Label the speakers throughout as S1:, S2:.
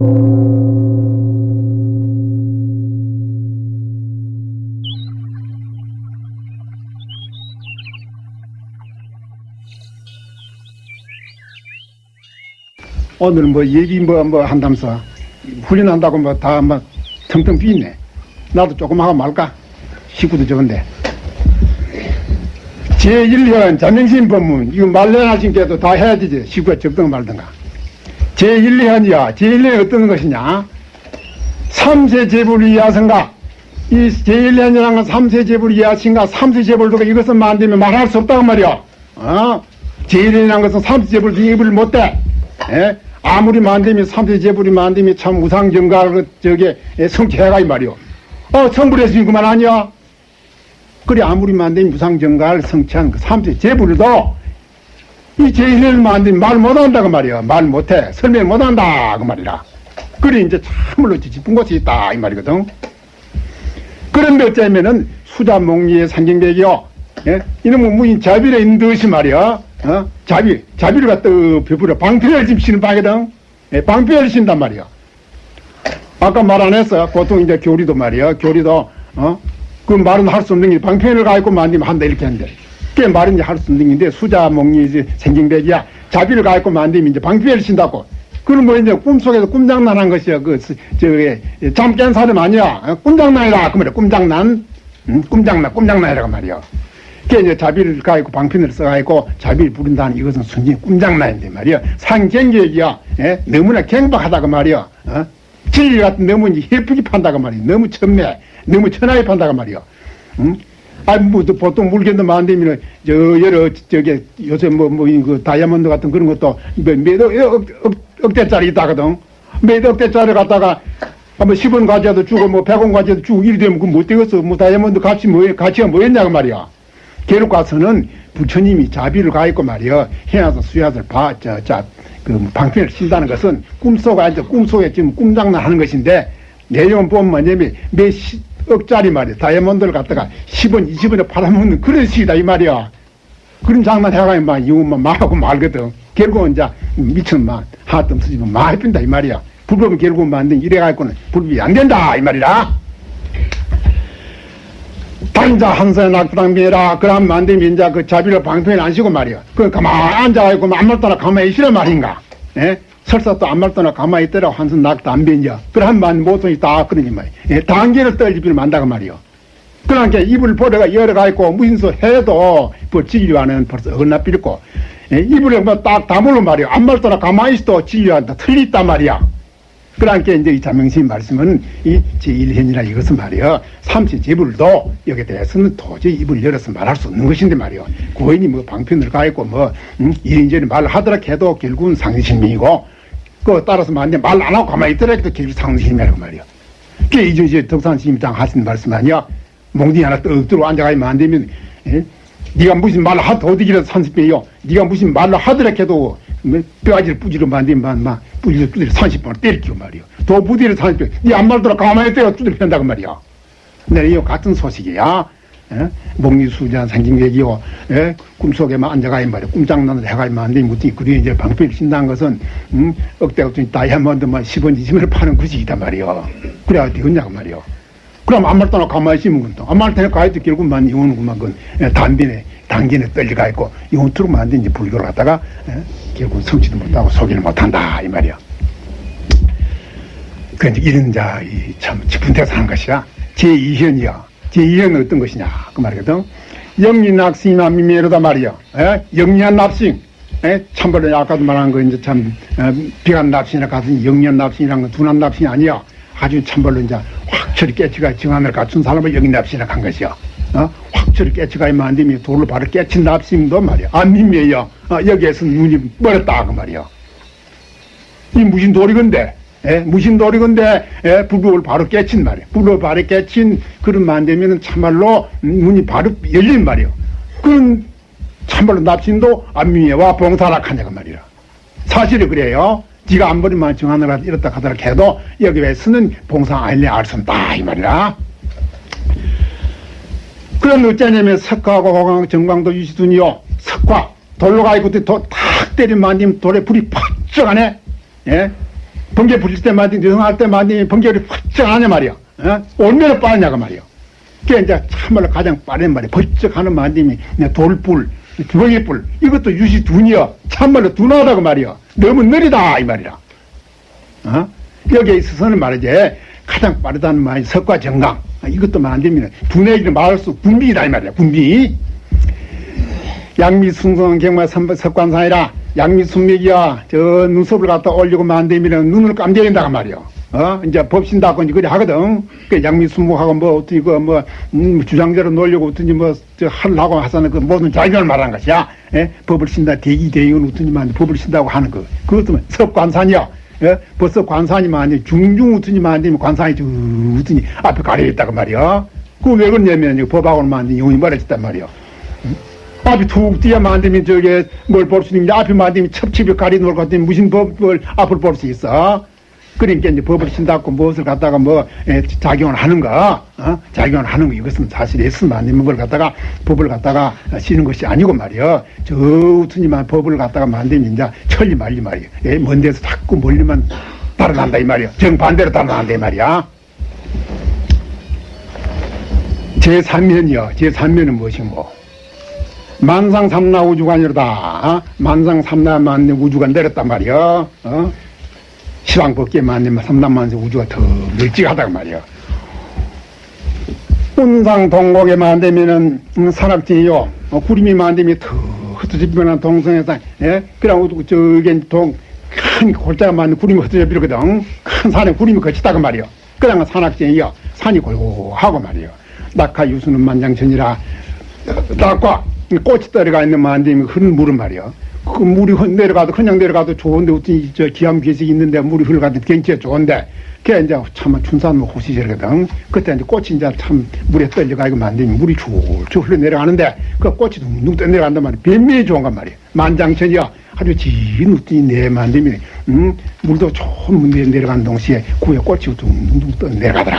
S1: 오늘 뭐 얘기 뭐, 뭐 한다면서 훈련한다고 뭐다뭐 텅텅 비네. 나도 조금 하고 말까? 식구도 적은데. 제1현 자명신 법문, 이거 말려하신 게도 다 해야 되지. 식구가 적든 말든가. 제1현이야. 제1현 어떤 것이냐? 삼세 제불 이하성가. 이 제1현이라는 건 삼세 제불 이하신가, 삼세 제불도 이것은 만들면 말할 수 없다고 말이야. 어? 제1현이라는 것은 삼세 제불 입을 못돼. 예? 아무리 만들면 삼세 제불이 만들면 참 우상정갈 저게 성취해가 이 말이요. 어 성불했으니 그만 아니야. 그래 아무리 만들면 무상정갈 성취한 그 삼세 제불도 이 제일을 만들면 말 못한다고 말이야. 말 못해. 설명 못한다 그 말이라. 그래 이제 참으로 짚은 곳이 있다 이 말이거든. 그런데 어쩌면은 수자몽리의 산경백이요. 예? 이놈은 무인 자비에 있는 듯이 말이야. 어? 자비, 자비를 갖다 베풀어 방패를 집시는 방이거든. 예, 방패를 신단 말이야. 아까 말 안 했어. 보통 이제 교리도 말이야. 교리도, 어? 그 말은 할 수 없는 게 방패를 가지고 만들면 한다 이렇게 하는 데. 그게 말은 이제 할수 없는 게인데 수자 목리 이제 생경백이야. 자비를 가지고 만들면 이제 방패를 신다고. 그럼 뭐 이제 꿈속에서 꿈장난한 것이야. 그, 저기, 잠깬 사람 아니야. 어? 꿈장난이라. 그 말이야. 꿈장난. 응? 꿈장난, 꿈장난이라고 말이야. 그게 이제 자비를 가지고 방편을 써가지고 자비를 부른다는 이것은 순전히 꿈장난인데 말이야. 상경계이야. 예? 너무나 경박하다고 말이야. 어? 진리 같은 너무 예쁘게 판다고 말이야. 너무 천매, 너무 천하게 판다고 말이야. 응? 아, 뭐, 보통 물건도 만들면, 저, 여러, 저기, 요새 뭐, 뭐, 그, 다이아몬드 같은 그런 것도, 몇, 몇 억, 억, 억, 억대짜리 있다거든. 몇 억대짜리 갖다가, 한번 10원 가져도 주고, 뭐, 100원 가져도 주고, 이리 되면 그못 되겠어. 뭐, 다이아몬드 값이 뭐, 가치가 뭐였냐고 말이야. 계륵 가서는 부처님이 자비를 가했고 말이야. 해야서 수야들 봐, 저, 자, 그 방편을 신다는 것은 꿈속에 꿈속에 지금 꿈장난 하는 것인데, 내용은 보면 뭐냐면, 몇 시, 억짜리 말이야. 다이아몬드를 갖다가 10원, 20원에 팔아먹는 그런 식이다, 이 말이야. 그런 장난 해가지고 막, 이거만 말하고 말거든. 결국은 이제 미천 막, 하뜸 쓰지면 많이 빈다, 이 말이야. 불법은 결국은 만든 이래가지고는 불법이 안 된다, 이 말이라. 당자 한선에 낙부당비라 그럼 만들면 이제 그 자비를 방편에 안 쉬고 말이야. 그 가만히 앉아가지고 아무 말 떠나 가만히 있으란 말인가. 예? 설사 또말 떠나 가만히 있더라 한선 낙도 안 변이야. 그럼 만 모성이 다 그러니 말이야. 예? 단계를 떨지비를 만다고 말이야. 그러니까 입을 버려가 열어가지고 무신소 해도 뭐 진료하는 벌써 어긋나 삐고 예? 입을 뭐딱 다물어 말이야. 아무 말 떠나 가만히 있어도 진료한다. 틀리단 말이야. 그러니까 이제 이 자명신 말씀은 이 제1현이라 이것은 말이야. 삼시 제불도 여기에 대해서는 도저히 입을 열어서 말할 수 없는 것인데 말이야. 고인이 뭐 방편을 가있고 뭐, 음, 이런저런 말을 하더라 해도 결국은 상신이고, 그 따라서 만약 말 안 하고 가만히 있더라도 결국 상신이라고 말이야. 그게 이제 덕산심장 하신 말씀 아니야. 몽둥이 하나 떡 들어 앉아가지고 안 되면, 예? 네가 무슨 말을 하도 어디기라도 산십배요. 네가 무슨 말을 하더라 해도 뭐 뼈아지를 뿌지로 만들면 막 뿌지를 두드려 30번을 때릴게요 말이요. 더 부디를 30번. 네안 말더라 가만히 때려 두드려 편다고 말이야. 내가 이 같은 소식이야. 예? 목리수자 생긴객이요. 예? 꿈속에만 앉아가야 말이야. 꿈장난을 해가야 만들면 무슨 그 뒤에 이제 방패를 신다는 것은 음? 억대가 다이아몬드만 10원 20원을 파는 구식이단 말이야. 그래야 되겠냐고 말이야. 그럼 아무 말도 안 가만히 있으면 그건 아무 말도 안 가야지 결국만 이혼구만 그 단빈에 당긴에 떨리가 있고 이혼 투로 만든 이제 불교를 갖다가 에? 결국 성취도 못하고 소개를 못한다 이 말이야. 그 이런 자참 깊은 데서 하는 것이야. 제2현이야. 제2현은 어떤 것이냐 그 말이거든. 영리낙싱이나 미미로다 말이야. 에? 영리한 납싱. 에? 참벌로 아까도 말한 거 이제 참 어, 비간 납싱이라 가서 영리한 납싱이란 건 둔한 납싱이 아니야. 아주 참벌로 이제 확철이 깨치가 정한을 갖춘 사람을 여기 납시라 한 것이야. 어? 확철이 깨치가 이면 안 되면 돌로 바로 깨친 납심도 말이야. 안 믿매요. 어, 여기에서 눈이 멀었다 그 말이야. 이 무신 돌이건데, 예? 무신 돌이건데 예? 불법을 바로 깨친 말이야. 불법을 바로 깨친 그런 만 되면은 참말로 눈이 바로 열린 말이야. 그런 참말로 납심도 안미애와 봉사락하냐고 말이야. 사실이 그래요. 지가 안 버리면 정하느라 이렇다 하더라 해도 여기 에서는 봉사 아일래 알수 없다 이 말이라 그럼 어쩌냐면 석화하고 호강 정광도 유시둔이요 석화 돌로 가지고 탁 때리면 안 되면 돌에 불이 팍쩍 하네 예? 번개 부릴 때 만디, 능할 때 만디, 번개를 훌쩍 하냐 말이야. 어? 얼마나 빠르냐고 말이야. 그게 이제 참말로 가장 빠른 말이야. 벌쩍 하는 그냥 돌불, 주먹이불, 이것도 유시 둔이야. 참말로 둔하다고 말이야. 너무 느리다, 이 말이야. 어? 여기에 있어서는 말이지, 가장 빠르다는 말이 석과 정강. 아, 이것도 만들면 두뇌기를 말할 수 군비이다, 이 말이야. 군비. 양미순성 경마 선배 석관사이라 양미 순맥이야 저 눈썹을 갖다 올리고 만들면 눈을 깜짝인다고 말이야. 어? 이제 법신다고 이제 그래 하거든. 그 양미 순목하고 뭐 어떻게 그뭐 음, 주장대로 놀려고 어떤지 뭐저 하려고 하서는 그 모든 자격을 말하는 것이야. 예? 법을 신다 대기 대의원 어떤지만 법을 신다고 하는 거. 그것도 뭐 석관산이야. 예? 벌써 관산이만 아니 중중 우튼이만 되면 관산이 쭉 우튼이 앞에 가려 있다고 말이야. 그 왜 그러냐면 법하고는 만든 용이 멀어졌단 말이야 앞이 툭 뛰어 만들면 저게 뭘 볼 수 있는데 앞이 만들면 첩첩이 가리놓을 것 같으면 무슨 법을 앞을 볼 수 있어? 그러니까 이제 법을 신다고 무엇을 갖다가 뭐 에, 작용을 하는가, 어? 작용을 하는 거 이것은 사실 에스 만드는 걸 갖다가 법을 갖다가 쓰는 것이 아니고 말이야. 저 우트니만 법을 갖다가 만들면 이제 천리 말리 말이야. 예, 먼 데서 자꾸 멀리만 따라간다 이 말이야. 정반대로 따라간다 이 말이야. 제3면이요. 제3면은 무엇이고? 만상 삼나 우주가 아니로다. 어? 만상 삼나 만내 우주가 내렸단 말이야. 어? 시방 법계 만내면 삼남만세 우주가 더 널찍하다고 말이야. 운상 동곡에 만되면은 음, 산악지요. 어, 구름이 만되면 더 변한 동성에서 예? 그러고 저기 동큰 골짜가 만든 구름이 흩어져 비거든. 큰 산에 구름이 거치다고 말이야. 그러나 산악지요. 산이 고요하고 말이야. 낙하 유수는 만장천이라 낙과 꽃이 떨어가 있는 만듦이 흐른 물은 말이야. 그 물이 내려가도 그냥 내려가도 좋은데 어떤 저 기암 괴색이 있는데 물이 흘러가도 경치가 좋은데 그게 이제 참 춘산 뭐 호시절거든. 그때 이제 꽃이 이제 참 물에 떨려가지고 만듦이 물이 쭉쭉 흘러 내려가는데 그 꽃이 둥둥 떠 내려간단 말이야. 변미에 좋은 건 말이야. 만장천이야. 아주 진 웃더니 내 만듦이 음 물도 좋은 물에 내려가는 동시에 구에 꽃이 둥둥 떠 내려가더라.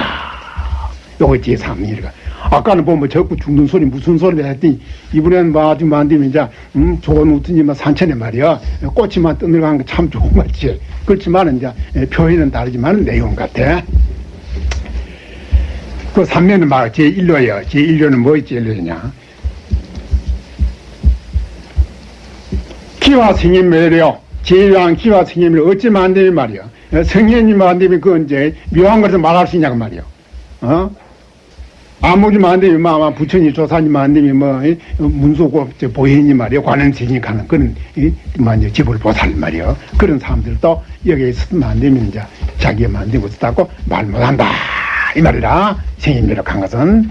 S1: 요거 제 3일가. 아까는 보면 적고 죽는 소리 무슨 소리를 했더니 이번에는 뭐 아주 만들면 이제 음, 좋은 우튼이 뭐 산천에 말이야. 꽃이만 떠들어가는 거참 좋은 것 같지 그렇지만 이제 표현은 다르지만 내용 같아. 그 3년은 말 제1료예요. 제1료는 뭐 제1료냐? 기와 승인 매력 제일한 기와 승인을 어찌 만들면 말이야? 성현이 만들면 그 이제 묘한 것을 말할 수 있냐고 말이야. 어? 아무리 만되면 뭐 아마 부처님 조사님 만되면 뭐 문소고 보현이 말이야 관행생이 가는 그런 이뭐 지불 보살 말이야 그런 사람들도 여기에 있으면 만되면 이제 자기가 만든 것을 닦고 말 못한다. 이 말이라 생인미로 간 것은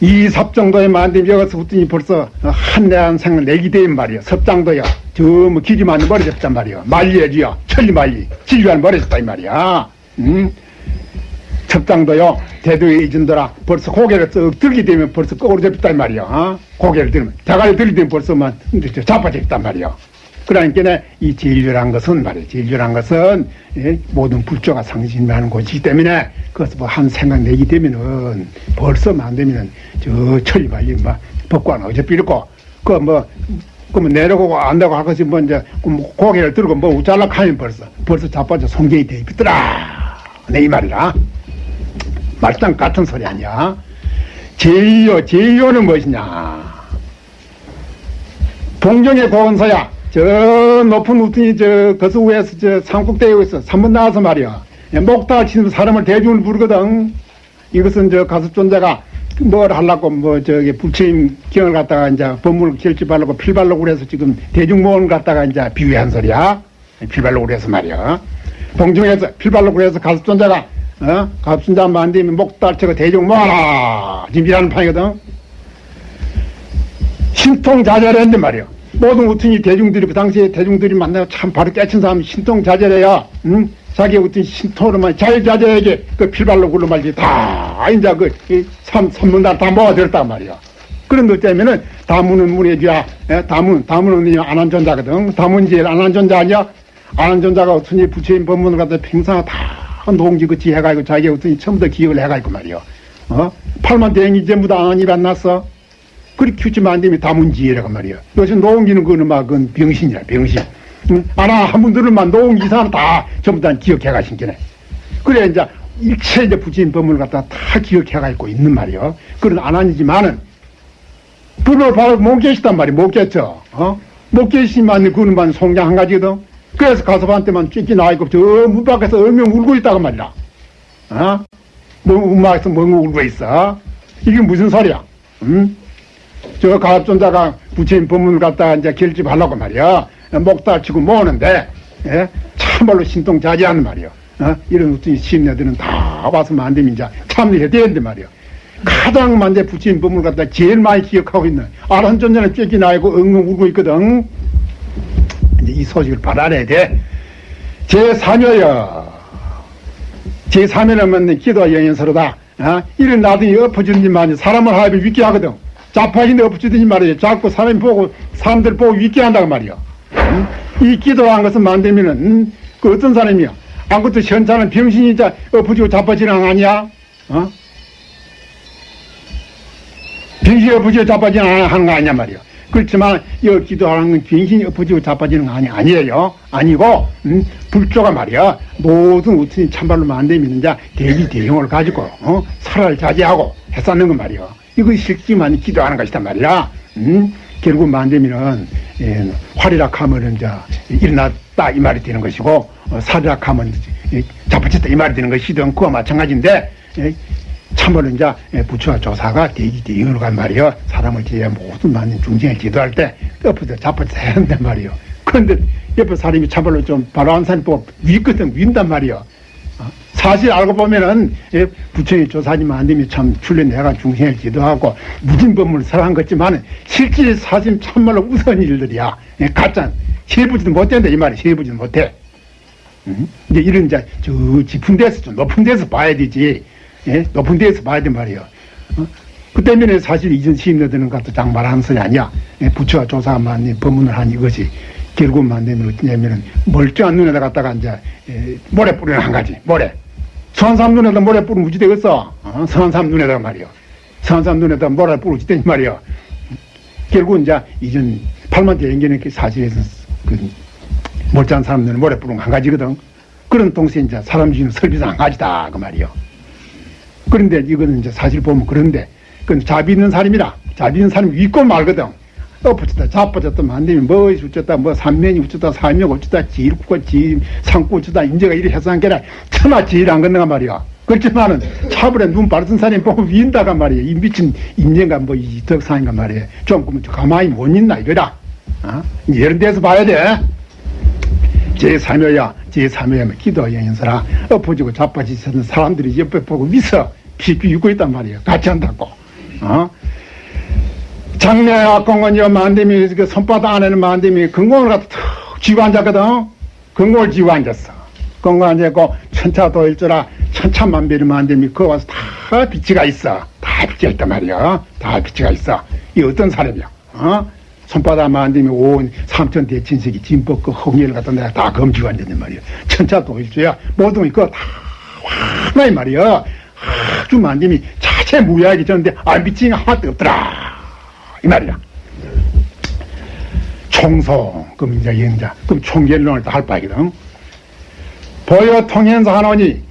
S1: 이 섭정도에 만들면 여기서부터 벌써 한대한 생을 내기 되는 말이야 섭장도야 저뭐 길이 많이 멀어졌단 말이야 말리야지야 천리 말리. 진리한 멀어졌다 이 말이야. 음? 첩장도요 대도에 이전더라 벌써 고개를 쓱 들게 되면 벌써 거꾸로 잡혔단 말이야 어? 고개를 들면. 대가리 들게 되면 벌써만 자빠졌단 말이야. 그러니까 이 진료란 것은 말이야. 진료란 것은 예? 모든 불조가 상신하는 곳이기 때문에 그것을 뭐한 생각 내기 되면은 벌써 만되면은 저 천리 말리 막 법관 어차피이고 그뭐 그러면 내려가고 안다고 할 것이 뭐 이제 고개를 들고 뭐 우짤락하면 벌써 벌써 자빠져 송경이 돼 있더라. 내 이 말이라 말짱 같은 소리 아니야. 제이요, 제이요는 무엇이냐. 동정의 고원서야. 저 높은 우tun이 저 거수 위에서 저 삼국대에 있어. 삼번 나와서 말이야. 목다 치는 사람을 대중을 부르거든. 이것은 저 가습존자가 뭘 하려고 뭐 저기 부처님 경을 갖다가 이제 법문을 결집하려고 필발로 그래서 지금 대중모험을 갖다가 이제 비유한 소리야. 필발로 그래서 말이야. 동정에서 필발로 그래서 가습존자가 어? 갑순자 만들면 목달치고 대중 모아라. 짐이라는 판이거든. 신통자절했는데 말이야. 모든 우튼이 대중들이 그 당시에 대중들이 만나서 참 바로 깨친 사람이 신통자절해야 응? 자기 어떤 신통으로만 자유자절에게 그 필발로 굴러 말지 다 이제 그 삼, 삼문단 다 모아들었단 말이야. 그런 것 때문에는 다문은 문의지야 다문 다문은 안한전자거든. 제일 안한전자 아니야? 안한전자가 어떤 부처님 법문을 갖다 평생 다 농지 그치 해가지고 자기 어떤 처음부터 기억을 해가지고 말이요. 어? 팔만 대행이 전부 다 안입 안 났어? 그리 안 되면 다문지혜라고 말이요. 요새 농기는 그는 막, 그건 병신이야, 병신. 응? 아나 한 분들만 놓은 이상은 다 전부 다 기억해 가신 게네. 그래 이제 일체 이제 부처님 법문을 갖다 다 기억해 가지고 있는 말이요. 그런 안 아니지만은 불을 바로 못 계시단 말이 못 계죠. 어? 못 계시만 그는 만 송장 한 가지거든. 그래서 가서반테만 쫓기 나있고 저문 밖에서 얼명 울고 있다고 말이야. 어? 뭐 음악에서 뭐 울고 있어? 이게 무슨 소리야? 응? 저 가압존자가 부처님 법문을 갖다가 이제 결집하려고 말이야. 목달 치고 모으는데, 예? 참말로 신통자지하는 말이야. 어? 이런 어떤 시인네들은 다 와서만 안 되면 이제 참여해야 되는데 말이야. 가장 만대 부처님 법문을 갖다 제일 많이 기억하고 있는 아란존자는 쫓기 나 이고 엉엉 울고 있거든. 이 소식을 받아내야 돼. 제3여여. 제3여는 맞는 기도와 영연서로다. 어? 이런 나중에 엎어주는지만 사람을 하여 믿게 하거든. 자파인데 엎어주든지 말이야. 자꾸 사람 보고, 사람들 보고 믿게 한다고 말이야. 응? 이 기도한 것은 만들면은, 응? 그 어떤 사람이야? 아무것도 현자는 병신이 자 엎어지고 자빠지는 거 아니야? 어? 병신이 엎어지고 자빠지는 거 하는 거 아니냐 말이야. 그렇지만 이 기도하는 건 병신이 엎어지고 자빠지는 거 아니, 아니에요. 아니고 음, 불조가 말이야. 모든 우천이 참말로 만되면 이제 대비 대용을 가지고 어? 살을 자제하고 했었는 건 말이야. 이거 실지만 기도하는 것이단 말이야. 음? 결국 만되면은 예, 화리락하면은 이제 일어났다 이 말이 되는 것이고 어, 사리락하면 예, 자빠졌다 이 말이 되는 것이든 그와 마찬가지인데 예, 참으로 이제 부처와 조사가 대기 대응으로 간 말이요. 사람을 제외 모든 많은 중생을 지도할 때 옆에서 자빠져 해야 한단 말이요. 그런데 옆에 사람이 참말로 좀 바로 한 사람 보고 위거든 윈단 말이요. 어? 사실 알고 보면은 예, 부처의 조사님만 안 되면 참 출연해가 중생을 지도하고 무진법문을 설한 것지만은 실제 사실 참말로 우스운 일들이야. 예, 가짜 세부지도 못된다 이 말이 세부지도 못해. 음? 이제 이런 이제 저 깊은 데서 좀 높은 데서 봐야 되지. 예? 높은 데에서 봐야 된 말이에요. 어? 그 때문에 사실 이전 시인들은 것도 장말하는 소리 아니야. 예? 부처가 조사만 법문을 한 이것이 결국 만되면 어떠냐면은 멀쩡한 눈에다 갖다가 이제 예, 모래 뿌리는 한 가지 모래. 사람 눈에다 모래 뿌리면 무지 되겠어. 어? 선한 사람 눈에다가 말이요. 사람 눈에다 모래 뿌리지 되니 말이요. 결국 이제 이전 팔만대 그 사실에서 그 멀쩡한 사람 눈에 모래 뿌리는 한 가지거든. 그런 동시에 이제 사람 중에 설비상 한 가지다 그 말이요. 그런데 이거는 이제 사실 보면 그런데 그건 자비 있는 사람이라 자비 있는 사람이 있고 말거든. 엎어졌다 자빠졌다 만되면 뭐 어쩌다 뭐 삼면이 어쩌다 사명 어쩌다 지일국과 지 상구 어쩌다 인재가 이래 해서 한 게라 천하 지일 안 건너가 말이야. 그렇지만은 차불에 눈 바르던 사람이 보고 위인다가 말이야. 이 미친 인재가 뭐 이 덕상인가 말이야. 좀 가만히 못 있나 이거라. 어? 이런 데서 봐야 돼 제3여야 제3여야면 기도 영인서라 엎어지고 자빠지는 사람들이 옆에 보고 미서 피피 입고 있단 말이에요. 같이 한다고. 어? 장례 악공원이요 만dem이 그 손바닥 안에는 만dem이 근공을 갖다 툭 쥐고 앉았거든. 근공을 쥐고 앉았어. 근공 앉았고 천차도일조라 천차만별이 만dem이 그거 와서 다 빛이가 있어. 다 빛이 있단 말이야. 다 빛이가 있어. 이 어떤 사람이야? 어? 손바닥 만들면 온 삼천 대친색이 진법 그 홍해를 갖다 내가 다 검지고 앉았단 말이야. 천차 동일주야 모든 그거 다 하나의 말이야. 아주 만듦이 자체 무야하게 졌는데 안 비치는 게 하나도 없더라. 이 말이야. 총성, 그럼 이제 영자, 그럼 총결론을 다 할 바이거든. 보여 통행사 하노니,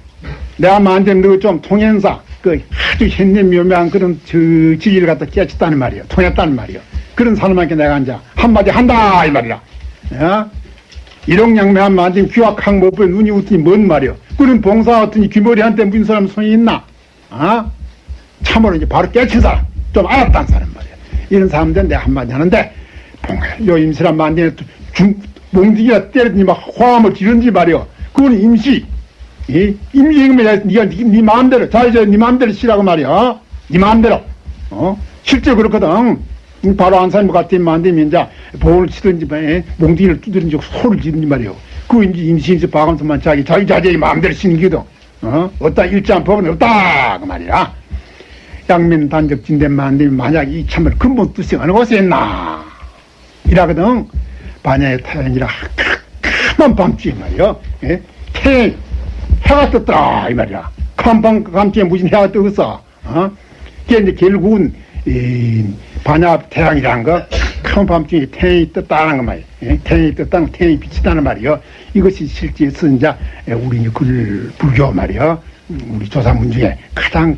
S1: 내가 만든 너좀 통행사, 그 아주 현념묘묘한 그런 저 지위를 갖다 깨쳤다는 말이야. 통했다는 말이야. 그런 사람한테 내가 이제 한마디 한다 이 말이야. 야? 일용양매한 만든 귀확한 못보에 눈이 웃더니 뭔 말이야. 그런 봉사 같더니 귀머리한테 무슨 사람 손이 있나? 아? 참으로 이제 바로 깨친 사람, 좀 알았다는 사람 말이야. 이런 사람들 내가 한마디 하는데, 봉해, 요 임시란 만디에 중, 몽둥이가 때리더니 막 화음을 지른지 말이야. 그건 임시. 이 임시이면 네가 네, 네 마음대로, 자, 이제 네 마음대로 쉬라고 말이야. 네 마음대로. 어? 실제 그렇거든. 바로 안 사람 같은 만되면 이제 보호를 치든지 몽둥이를 두드린지 소를 지든지 말이요. 그 이제 임시인지 박원수만 자기 자기 자제의 마음대로 쉬는 기도. 어? 어따 일자한 법은 없다 그 말이야. 양면 단적 진대 만되면 만약 이 참을 근본 뜻이 어느 곳에 있나 이라거든. 반야의 타연이라 까만 밤중에 말이요. 예? 태 해가 떴더라 이 말이야. 깜밤 밤중에 무슨 해가 뜨겠어. 어? 그게 이제 결국은 이 반야 태양이라는 거 한밤중에 태양이 떴다는 거 말이에요. 예? 태양이 떴다는 태양이 비치다는 말이요. 이것이 실제 선자 우리 글 불교 말이요. 음, 우리 조사문 중에 가장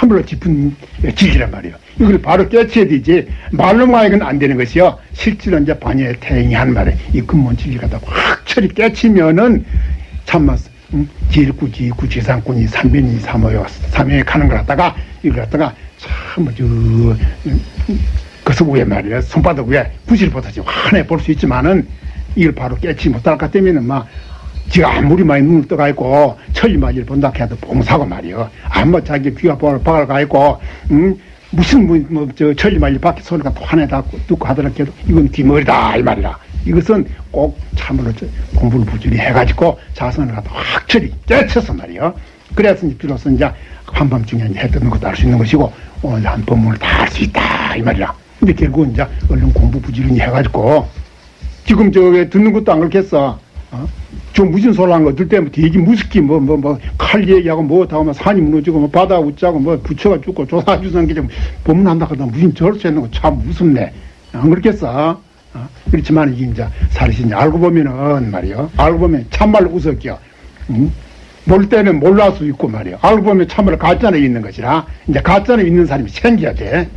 S1: 참으로 깊은 진리란 말이에요. 이걸 바로 깨쳐야 되지. 말로만 이건 안 되는 것이요. 실제로 이제 반야의 태양이 한 말에 이 근본 진리가 다 확철이 깨치면은 참만 음, 지일구, 지일구, 지상군이 삼변이 삼어요. 삼연에 가는 걸 갖다가 이걸 갖다가 참저 그서 위에 말이야. 손바닥 위에 구실보다지 환해 볼 수 있지만은 이걸 바로 깨치 못할 것 때문에는 막 지가 아무리 많이 눈을 떠가 있고 천리만 일 본다 해도 봉사고 말이요 아무 자기 귀가 박을 가 있고 음 무슨 뭐저 천리만 일 밖에 소리가 또 환해 닿고 듣고 하더라도 이건 귀머리다 이 말이라 이것은 꼭 참으로 저 공부를 부지런히 해가지고 자선을 갖다 확철이 깨쳐서 말이요 그래서 비로소 이제 한밤중에 이제 해 뜨는 것도 알 수 있는 것이고 오늘 한 법문을 다 할 수 있다 이 말이라 근데 결국 이제 얼른 공부 부지런히 해가지고 지금 저게 듣는 것도 안 그렇겠어. 어? 좀 무슨 소리 한거 들 때면 되게 무섭기 뭐 뭐 뭐 칼 얘기하고 뭐 다음에 산이 무너지고 뭐 바다 웃자고 뭐 부처가 죽고 조사 주는 게좀 법문한다 하다 무슨 절수 있는 거 참 무섭네. 안 그렇겠어? 어? 그렇지만 이게 이제 사실이 알고 보면은 말이요. 알고 보면 참말로 웃었겨. 응? 몰 때는 몰랄 수 있고 말이요. 알고 보면 참말로 가짜는 있는 것이라 이제 가짜는 있는 사람이 생겨야 돼.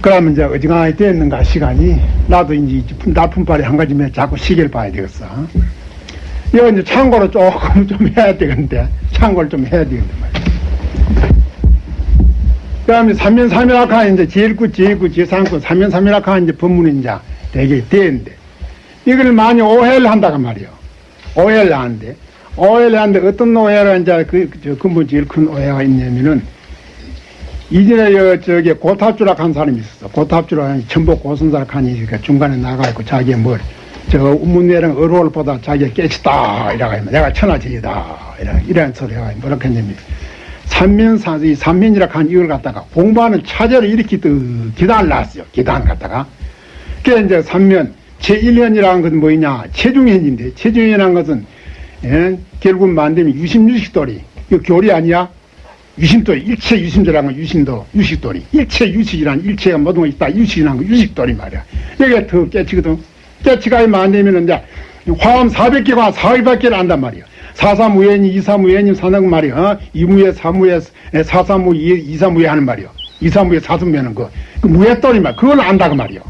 S1: 그러면 이제 어지간히 됐는가 시간이 나도 이제 나쁜발이 한 가지면 자꾸 시계를 봐야 되겠어. 이거 이제 참고로 조금 좀 해야 되겠는데 참고를 좀 해야 되겠는데 말이야. 그다음에 삼면삼일학하 이제 제일구 제일구 제상구 삼면삼일학하 이제 법문이 이제 되게 되는데 이걸 많이 오해를 한다고 말이요. 오해를 하는데 오해를 하는데 어떤 오해를 이제 그, 저 근본 제일 큰 오해가 있냐면은 이전에 여, 저기 고탑주락 한 사람이 있었어. 고탑주락 한 전복 고선사락 하니 그 중간에 나가 있고 자기의 뭘, 저 우문내랑 어로를 보다 자기가 깨치다. 이라고 내가 천하제이다. 이런, 이런 소리가 뭐라 했냐면, 삼면사, 이 삼면이라 한 이걸 갖다가 공부하는 차제를 이렇게 또 기단을 놨어요. 기단 갖다가. 그게 이제 삼면, 제1년이라는 것은 뭐냐. 체중현인데, 체중현이라는 것은, 예, 결국 만들면 유심유식돌이. 이거 교리 아니야? 유심돌, 일체 유심도라는 건 유심도, 유식돌이. 일체 유식이란 일체가 모든 거 있다. 유식이라는 거 유식돌이 말이야. 여기가 더 깨치거든. 깨치가 되면 이제 화엄 400개가 4일밖에 안단 말이야. 사사무예니, 이사무예니 사는 말이야. 어? 이무예, 사무예, 사사무, 이사무예 하는 말이야. 이사무예, 사사무예는 그, 그 무예돌이 말, 그걸 안다고 말이야.